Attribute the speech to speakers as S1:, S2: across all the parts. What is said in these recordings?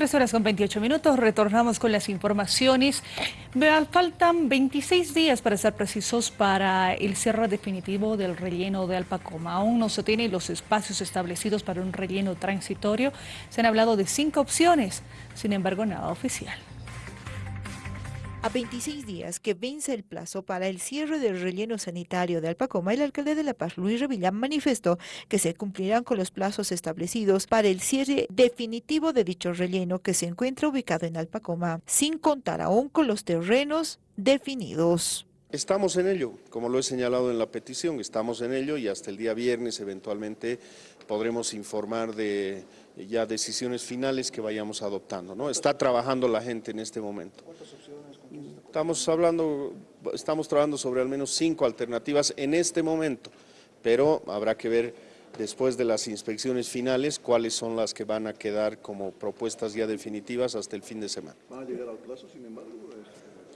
S1: Tres horas con 28 minutos, retornamos con las informaciones. Faltan 26 días, para ser precisos, para el cierre definitivo del relleno de Alpacoma. Aún no se tienen los espacios establecidos para un relleno transitorio. Se han hablado de cinco opciones, sin embargo, nada oficial.
S2: A 26 días que vence el plazo para el cierre del relleno sanitario de Alpacoma, el alcalde de La Paz, Luis Revillán, manifestó que se cumplirán con los plazos establecidos para el cierre definitivo de dicho relleno que se encuentra ubicado en Alpacoma, sin contar aún con los terrenos definidos.
S3: Estamos en ello, como lo he señalado en la petición, estamos en ello y hasta el día viernes eventualmente podremos informar de ya decisiones finales que vayamos adoptando. ¿no? Está trabajando la gente en este momento. Estamos hablando, estamos trabajando sobre al menos cinco alternativas en este momento, pero habrá que ver después de las inspecciones finales cuáles son las que van a quedar como propuestas ya definitivas hasta el fin de semana.
S4: ¿Van a llegar al plazo, sin embargo?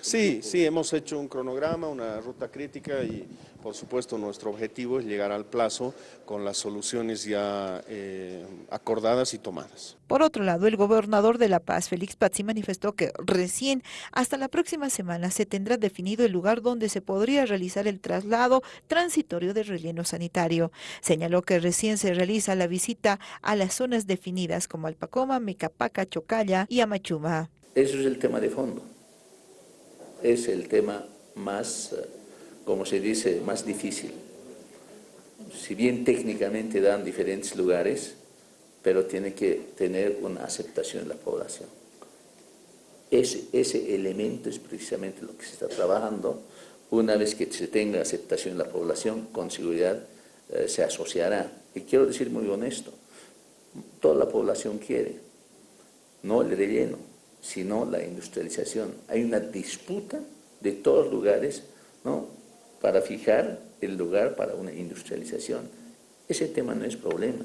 S3: Sí, sí, hemos hecho un cronograma, una ruta crítica y por supuesto nuestro objetivo es llegar al plazo con las soluciones ya eh, acordadas y tomadas.
S2: Por otro lado, el gobernador de La Paz, Félix Pazzi, manifestó que recién hasta la próxima semana se tendrá definido el lugar donde se podría realizar el traslado transitorio del relleno sanitario. Señaló que recién se realiza la visita a las zonas definidas como Alpacoma, Mecapaca, Chocalla y Amachuma.
S5: Eso es el tema de fondo es el tema más, eh, como se dice, más difícil. Si bien técnicamente dan diferentes lugares, pero tiene que tener una aceptación en la población. Ese, ese elemento es precisamente lo que se está trabajando. Una vez que se tenga aceptación en la población, con seguridad eh, se asociará. Y quiero decir muy honesto, toda la población quiere, no el relleno, sino la industrialización. Hay una disputa de todos lugares ¿no? para fijar el lugar para una industrialización. Ese tema no es problema.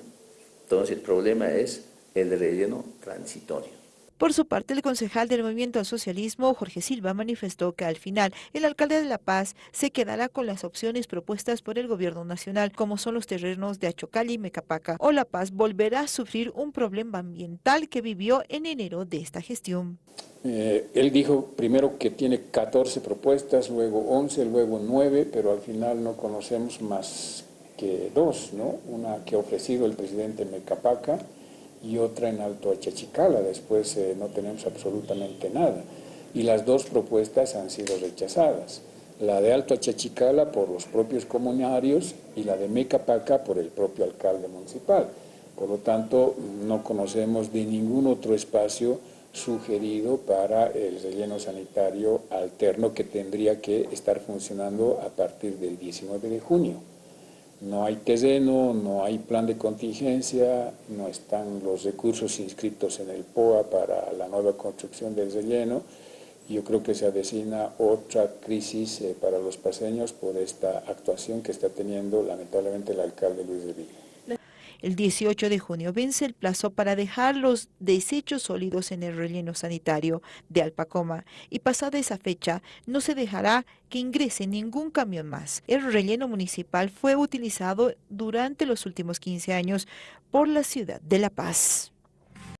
S5: Entonces el problema es el relleno transitorio.
S2: Por su parte, el concejal del Movimiento al Socialismo, Jorge Silva, manifestó que al final el alcalde de La Paz se quedará con las opciones propuestas por el gobierno nacional, como son los terrenos de Achocali y Mecapaca, o La Paz volverá a sufrir un problema ambiental que vivió en enero de esta gestión.
S6: Eh, él dijo primero que tiene 14 propuestas, luego 11, luego 9, pero al final no conocemos más que dos, ¿no? Una que ha ofrecido el presidente Mecapaca, y otra en Alto Achachicala, después eh, no tenemos absolutamente nada. Y las dos propuestas han sido rechazadas, la de Alto Achachicala por los propios comunarios y la de Mecapaca por el propio alcalde municipal. Por lo tanto, no conocemos de ningún otro espacio sugerido para el relleno sanitario alterno que tendría que estar funcionando a partir del 19 de junio. No hay terreno, no hay plan de contingencia, no están los recursos inscritos en el POA para la nueva construcción del relleno. Yo creo que se avecina otra crisis eh, para los paseños por esta actuación que está teniendo lamentablemente el alcalde Luis de Villa.
S2: El 18 de junio vence el plazo para dejar los desechos sólidos en el relleno sanitario de Alpacoma y pasada esa fecha no se dejará que ingrese ningún camión más. El relleno municipal fue utilizado durante los últimos 15 años por la ciudad de La Paz.